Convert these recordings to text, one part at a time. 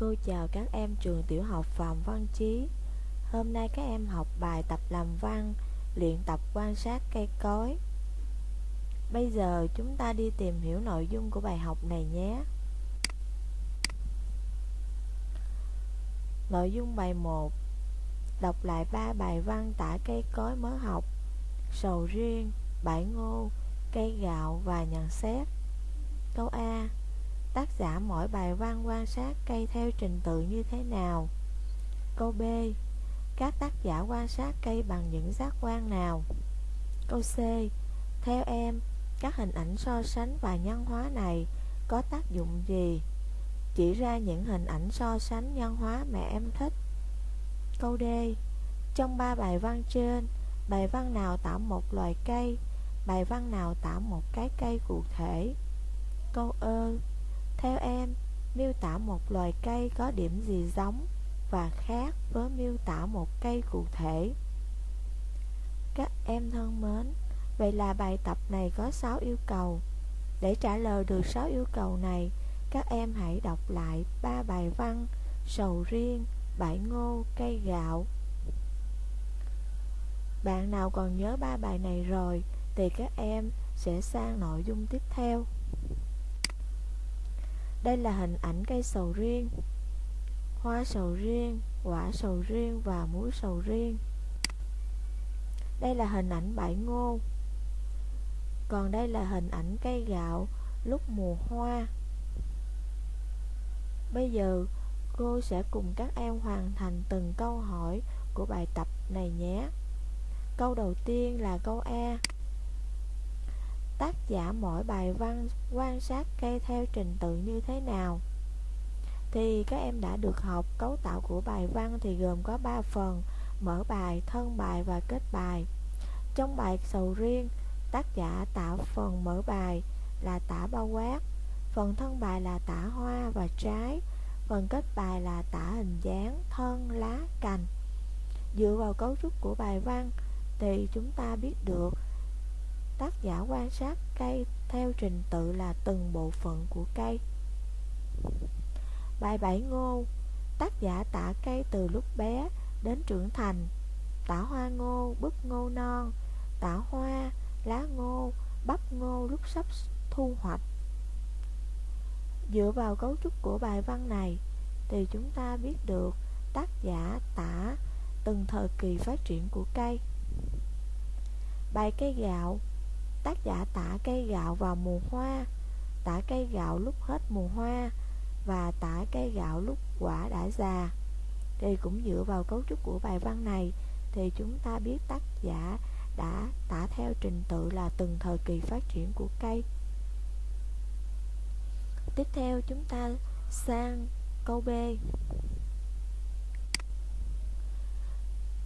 Cô chào các em trường tiểu học Phạm Văn Chí. Hôm nay các em học bài tập làm văn Luyện tập quan sát cây cối. Bây giờ chúng ta đi tìm hiểu nội dung của bài học này nhé. Nội dung bài 1 Đọc lại ba bài văn tả cây cối mới học. Sầu riêng, bãi ngô, cây gạo và nhận xét. Câu A. Tác giả mỗi bài văn quan sát cây theo trình tự như thế nào? Câu B. Các tác giả quan sát cây bằng những giác quan nào? Câu C. Theo em, các hình ảnh so sánh và nhân hóa này có tác dụng gì? Chỉ ra những hình ảnh so sánh nhân hóa mà em thích. Câu D. Trong ba bài văn trên, bài văn nào tả một loài cây, bài văn nào tả một cái cây cụ thể? Câu ơ theo em, miêu tả một loài cây có điểm gì giống và khác với miêu tả một cây cụ thể? Các em thân mến, vậy là bài tập này có 6 yêu cầu. Để trả lời được 6 yêu cầu này, các em hãy đọc lại ba bài văn sầu riêng, bãi ngô, cây gạo. Bạn nào còn nhớ ba bài này rồi thì các em sẽ sang nội dung tiếp theo. Đây là hình ảnh cây sầu riêng Hoa sầu riêng, quả sầu riêng và muối sầu riêng. Đây là hình ảnh bãi ngô. Còn đây là hình ảnh cây gạo lúc mùa hoa. Bây giờ cô sẽ cùng các em hoàn thành từng câu hỏi của bài tập này nhé. Câu đầu tiên là câu A tác giả mỗi bài văn quan sát cây theo trình tự như thế nào. Thì các em đã được học cấu tạo của bài văn thì gồm có 3 phần mở bài, thân bài và kết bài. Trong bài sầu riêng tác giả tạo phần mở bài là tả bao quát phần thân bài là tả hoa và trái phần kết bài là tả hình dáng thân lá cành. Dựa vào cấu trúc của bài văn thì chúng ta biết được tác giả quan sát cây theo trình tự là từng bộ phận của cây. Bài bảy ngô Tác giả tả cây từ lúc bé đến trưởng thành. Tả hoa ngô, bức ngô non. Tả hoa, lá ngô, bắp ngô lúc sắp thu hoạch. Dựa vào cấu trúc của bài văn này Thì chúng ta biết được tác giả tả từng thời kỳ phát triển của cây. Bài cây gạo Tác giả tả cây gạo vào mùa hoa, Tả cây gạo lúc hết mùa hoa Và tả cây gạo lúc quả đã già. Thì cũng dựa vào cấu trúc của bài văn này Thì chúng ta biết tác giả đã tả theo trình tự là từng thời kỳ phát triển của cây. Tiếp theo chúng ta sang câu B.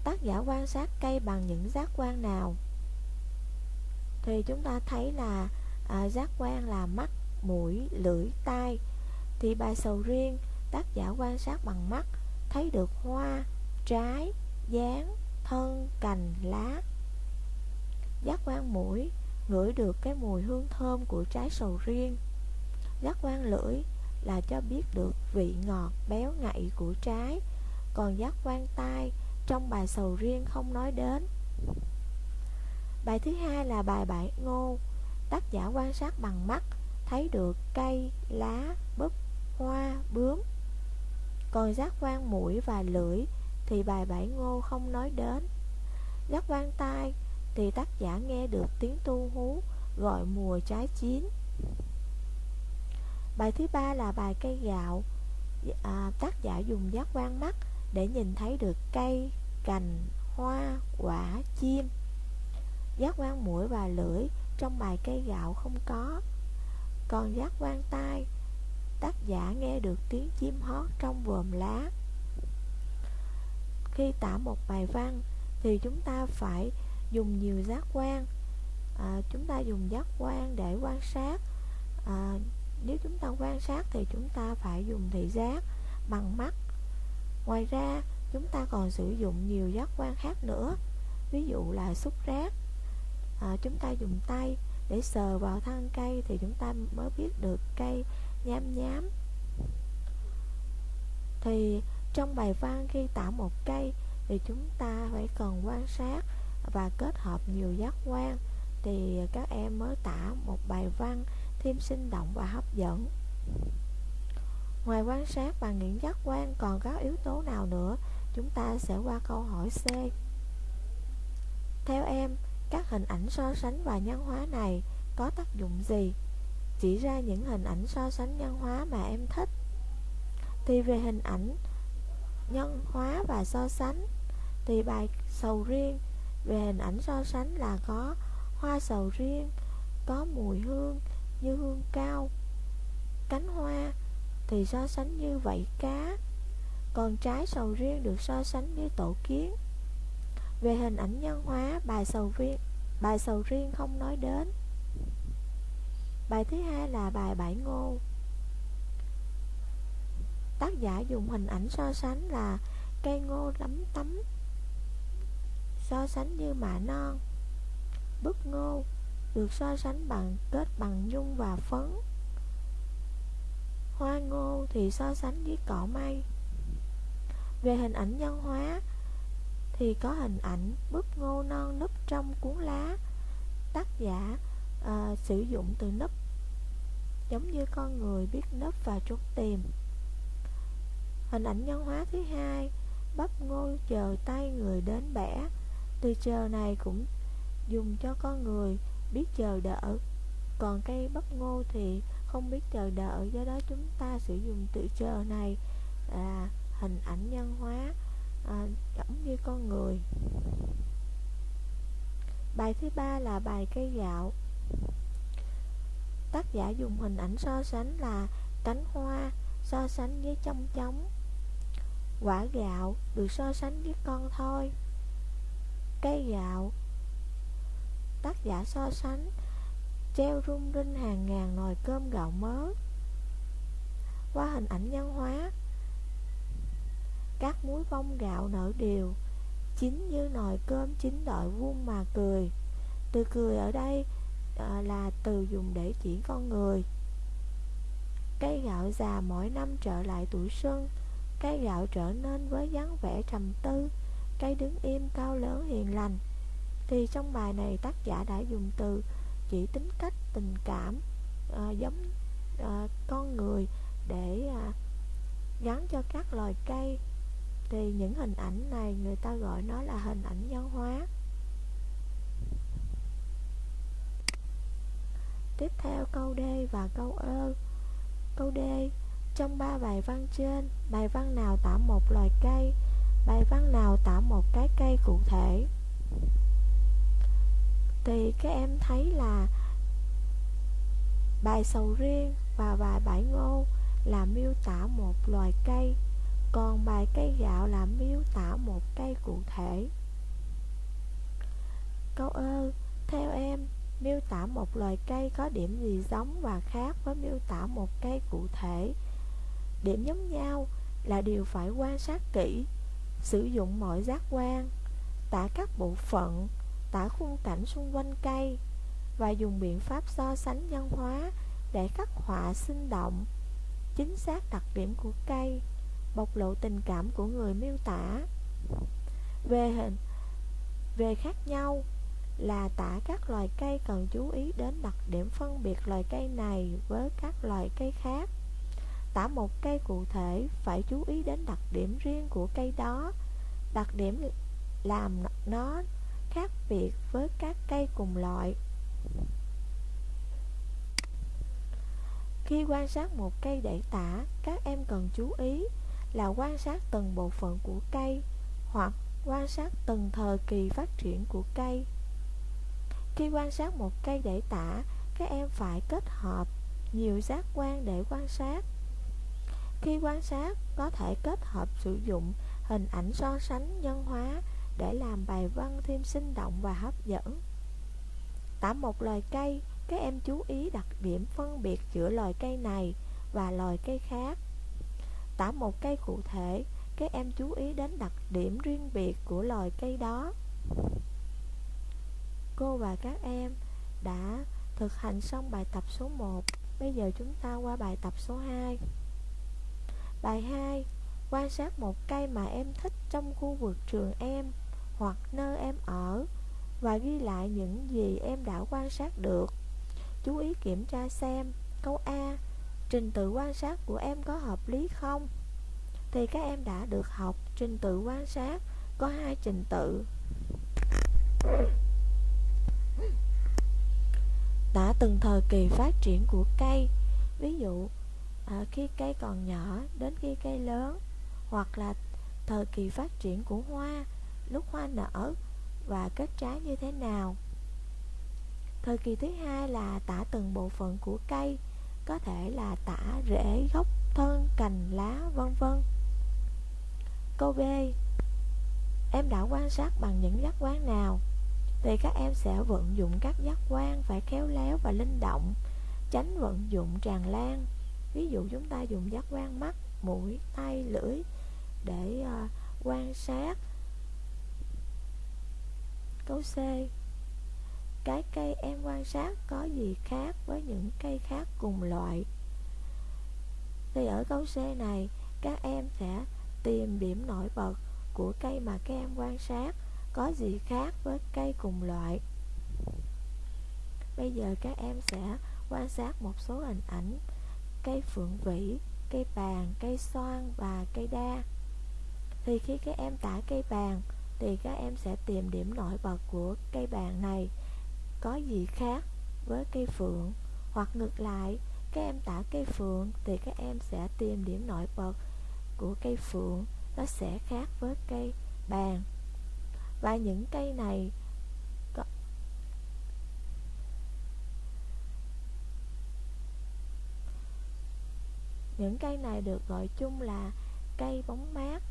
Tác giả quan sát cây bằng những giác quan nào? Thì chúng ta thấy là à, giác quan là mắt, mũi, lưỡi, tai. Thì bài sầu riêng tác giả quan sát bằng mắt thấy được hoa, trái, dáng, thân, cành, lá. Giác quan mũi ngửi được cái mùi hương thơm của trái sầu riêng. Giác quan lưỡi là cho biết được vị ngọt béo ngậy của trái. Còn giác quan tai trong bài sầu riêng không nói đến. Bài thứ hai là bài bại ngô. Tác giả quan sát bằng mắt Thấy được cây, lá, búp, hoa, bướm. Còn giác quan mũi và lưỡi Thì bài bại ngô không nói đến. Giác quan tai Thì tác giả nghe được tiếng tu hú Gọi mùa trái chín. Bài thứ ba là bài cây gạo. À, Tác giả dùng giác quan mắt Để nhìn thấy được cây, cành, hoa, quả, chim. Giác quan mũi và lưỡi trong bài cây gạo không có. Còn giác quan tai Tác giả nghe được tiếng chim hót trong vườn lá. Khi tả một bài văn Thì chúng ta phải dùng nhiều giác quan. À, Chúng ta dùng giác quan để quan sát. À, Nếu chúng ta quan sát thì chúng ta phải dùng thị giác bằng mắt. Ngoài ra chúng ta còn sử dụng nhiều giác quan khác nữa Ví dụ là xúc rác à, chúng ta dùng tay để sờ vào thân cây thì chúng ta mới biết được cây nhám nhám. Thì trong bài văn khi tả một cây Thì chúng ta phải cần quan sát Và kết hợp nhiều giác quan. Thì các em mới tả một bài văn Thêm sinh động và hấp dẫn. Ngoài quan sát và những giác quan còn có yếu tố nào nữa? Chúng ta sẽ qua câu hỏi C. Theo em, các hình ảnh so sánh và nhân hóa này có tác dụng gì? Chỉ ra những hình ảnh so sánh nhân hóa mà em thích. Thì về hình ảnh nhân hóa và so sánh, Thì bài sầu riêng. Về hình ảnh so sánh là có hoa sầu riêng, Có mùi hương như hương cao, Cánh hoa, thì so sánh như vậy cá. Còn trái sầu riêng được so sánh như tổ kiến. Về hình ảnh nhân hóa, bài sầu riêng, bài sầu riêng không nói đến. Bài thứ hai là bài bãi ngô. Tác giả dùng hình ảnh so sánh là cây ngô lấm tấm So sánh như mạ non. Bức ngô được so sánh bằng kết bằng nhung và phấn. Hoa ngô thì so sánh với cỏ mây. Về hình ảnh nhân hóa thì có hình ảnh búp ngô non núp trong cuốn lá. Tác giả uh, sử dụng từ núp Giống như con người biết núp và trốn tìm. Hình ảnh nhân hóa thứ hai Bắp ngô chờ tay người đến bẻ. Từ chờ này cũng dùng cho con người biết chờ đợi. Còn cây bắp ngô thì không biết chờ đợi do đó chúng ta sử dụng từ chờ này là hình ảnh nhân hóa à, giống như con người. Bài thứ ba là bài cây gạo. Tác giả dùng hình ảnh so sánh là cánh hoa so sánh với trong trống. Quả gạo được so sánh với con thôi. Cây gạo. Tác giả so sánh treo rung rinh hàng ngàn nồi cơm gạo mớ qua hình ảnh nhân hóa các muối bông gạo nở đều chín như nồi cơm chín đợi vuông mà cười. Từ cười ở đây à, là từ dùng để chỉ con người. Cây gạo già mỗi năm trở lại tuổi xuân cây gạo trở nên với dáng vẻ trầm tư cây đứng im cao lớn hiền lành. Thì trong bài này tác giả đã dùng từ chỉ tính cách tình cảm à, giống à, con người để à, gắn cho các loài cây thì những hình ảnh này người ta gọi nó là hình ảnh nhân hóa. Tiếp theo câu D và câu ơ. Câu D, trong ba bài văn trên, bài văn nào tả một loài cây, bài văn nào tả một cái cây cụ thể? Thì các em thấy là bài sầu riêng và bài bãi ngô là miêu tả một loài cây còn bài cây gạo là miêu tả một cây cụ thể. Câu ơ, theo em, miêu tả một loài cây có điểm gì giống và khác với miêu tả một cây cụ thể? Điểm giống nhau là điều phải quan sát kỹ, sử dụng mọi giác quan, tả các bộ phận, tả khung cảnh xung quanh cây và dùng biện pháp so sánh nhân hóa để khắc họa sinh động, chính xác đặc điểm của cây bộc lộ tình cảm của người miêu tả. Về hình, về khác nhau là tả các loài cây cần chú ý đến đặc điểm phân biệt loài cây này với các loài cây khác. Tả một cây cụ thể phải chú ý đến đặc điểm riêng của cây đó. Đặc điểm làm nó khác biệt với các cây cùng loại. Khi quan sát một cây để tả, các em cần chú ý là quan sát từng bộ phận của cây hoặc quan sát từng thời kỳ phát triển của cây khi quan sát một cây để tả các em phải kết hợp nhiều giác quan để quan sát khi quan sát có thể kết hợp sử dụng hình ảnh so sánh nhân hóa để làm bài văn thêm sinh động và hấp dẫn. Tả một loài cây, các em chú ý đặc điểm phân biệt giữa loài cây này và loài cây khác. Tả một cây cụ thể, các em chú ý đến đặc điểm riêng biệt của loài cây đó. Cô và các em đã thực hành xong bài tập số 1. Bây giờ chúng ta qua bài tập số 2. Bài 2 Quan sát một cây mà em thích trong khu vực trường em Hoặc nơi em ở Và ghi lại những gì em đã quan sát được Chú ý kiểm tra xem Câu A Trình tự quan sát của em có hợp lý không? Thì các em đã được học trình tự quan sát Có hai trình tự Đã từng thời kỳ phát triển của cây Ví dụ à, khi cây còn nhỏ đến khi cây lớn Hoặc là thời kỳ phát triển của hoa Lúc hoa nở và kết trái như thế nào Thời kỳ thứ hai là tả từng bộ phận của cây có thể là tả rễ, gốc, thân, cành, lá, vân vân. Câu B. Em đã quan sát bằng những giác quan nào? Thì các em sẽ vận dụng các giác quan phải khéo léo và linh động Tránh vận dụng tràn lan. Ví dụ chúng ta dùng giác quan mắt, mũi, tay, lưỡi Để uh, quan sát. Câu C. Cái cây em quan sát có gì khác với những cây khác cùng loại. Thì ở câu C này các em sẽ tìm điểm nổi bật của cây mà các em quan sát có gì khác với cây cùng loại. Bây giờ các em sẽ quan sát một số hình ảnh cây phượng vĩ, cây bàn, cây xoan và cây đa. Thì khi các em tả cây bàn thì các em sẽ tìm điểm nổi bật của cây bàn này có gì khác với cây phượng? Hoặc ngược lại, các em tả cây phượng thì các em sẽ tìm điểm nổi bật của cây phượng. Nó sẽ khác với cây bàn. Và những cây này có những cây này được gọi chung là cây bóng mát.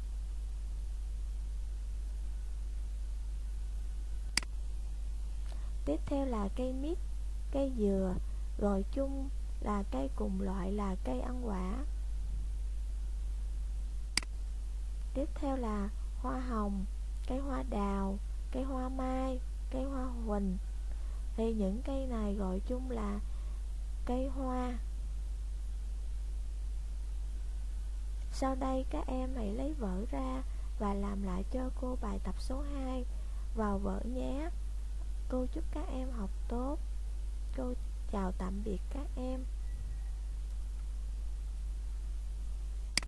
Tiếp theo là cây mít, cây dừa, gọi chung là cây cùng loại là cây ăn quả. Tiếp theo là hoa hồng, cây hoa đào, cây hoa mai, cây hoa huỳnh. Thì những cây này gọi chung là cây hoa. Sau đây các em hãy lấy vở ra và làm lại cho cô bài tập số 2 vào vở nhé. Cô chúc các em học tốt. Cô chào tạm biệt các em.